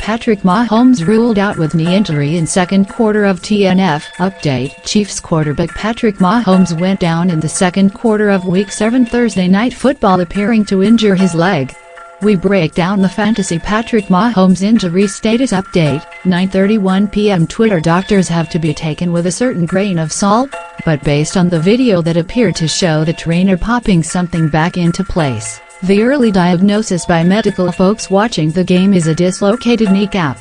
Patrick Mahomes ruled out with knee injury in second quarter of TNF. Update Chiefs quarterback Patrick Mahomes went down in the second quarter of Week 7 Thursday Night Football appearing to injure his leg. We break down the fantasy Patrick Mahomes injury status update, 9.31 p.m. Twitter doctors have to be taken with a certain grain of salt, but based on the video that appeared to show the trainer popping something back into place. The early diagnosis by medical folks watching the game is a dislocated kneecap.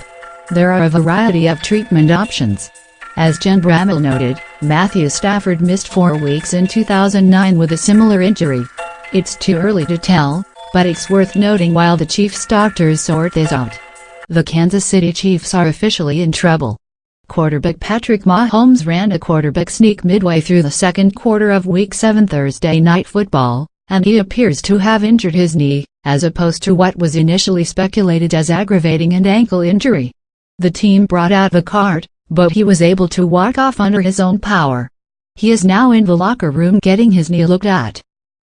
There are a variety of treatment options. As Jen Bramel noted, Matthew Stafford missed four weeks in 2009 with a similar injury. It's too early to tell, but it's worth noting while the Chiefs doctors sort this out. The Kansas City Chiefs are officially in trouble. Quarterback Patrick Mahomes ran a quarterback sneak midway through the second quarter of Week 7 Thursday Night Football, and he appears to have injured his knee, as opposed to what was initially speculated as aggravating an ankle injury. The team brought out the cart, but he was able to walk off under his own power. He is now in the locker room getting his knee looked at.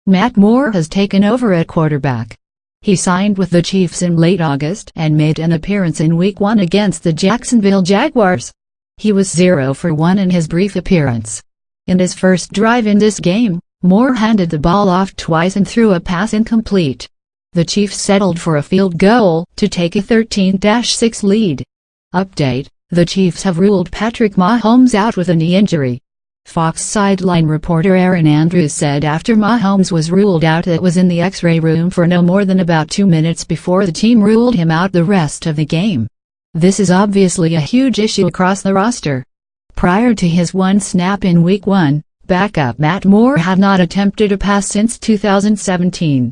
Matt Moore has taken over at quarterback. He signed with the Chiefs in late August and made an appearance in Week 1 against the Jacksonville Jaguars. He was 0 for 1 in his brief appearance. In his first drive in this game, Moore handed the ball off twice and threw a pass incomplete. The Chiefs settled for a field goal to take a 13-6 lead. Update, the Chiefs have ruled Patrick Mahomes out with a knee injury. Fox sideline reporter Erin Andrews said after Mahomes was ruled out it was in the x-ray room for no more than about two minutes before the team ruled him out the rest of the game. This is obviously a huge issue across the roster. Prior to his one snap in Week 1, Backup Matt Moore had not attempted a pass since 2017.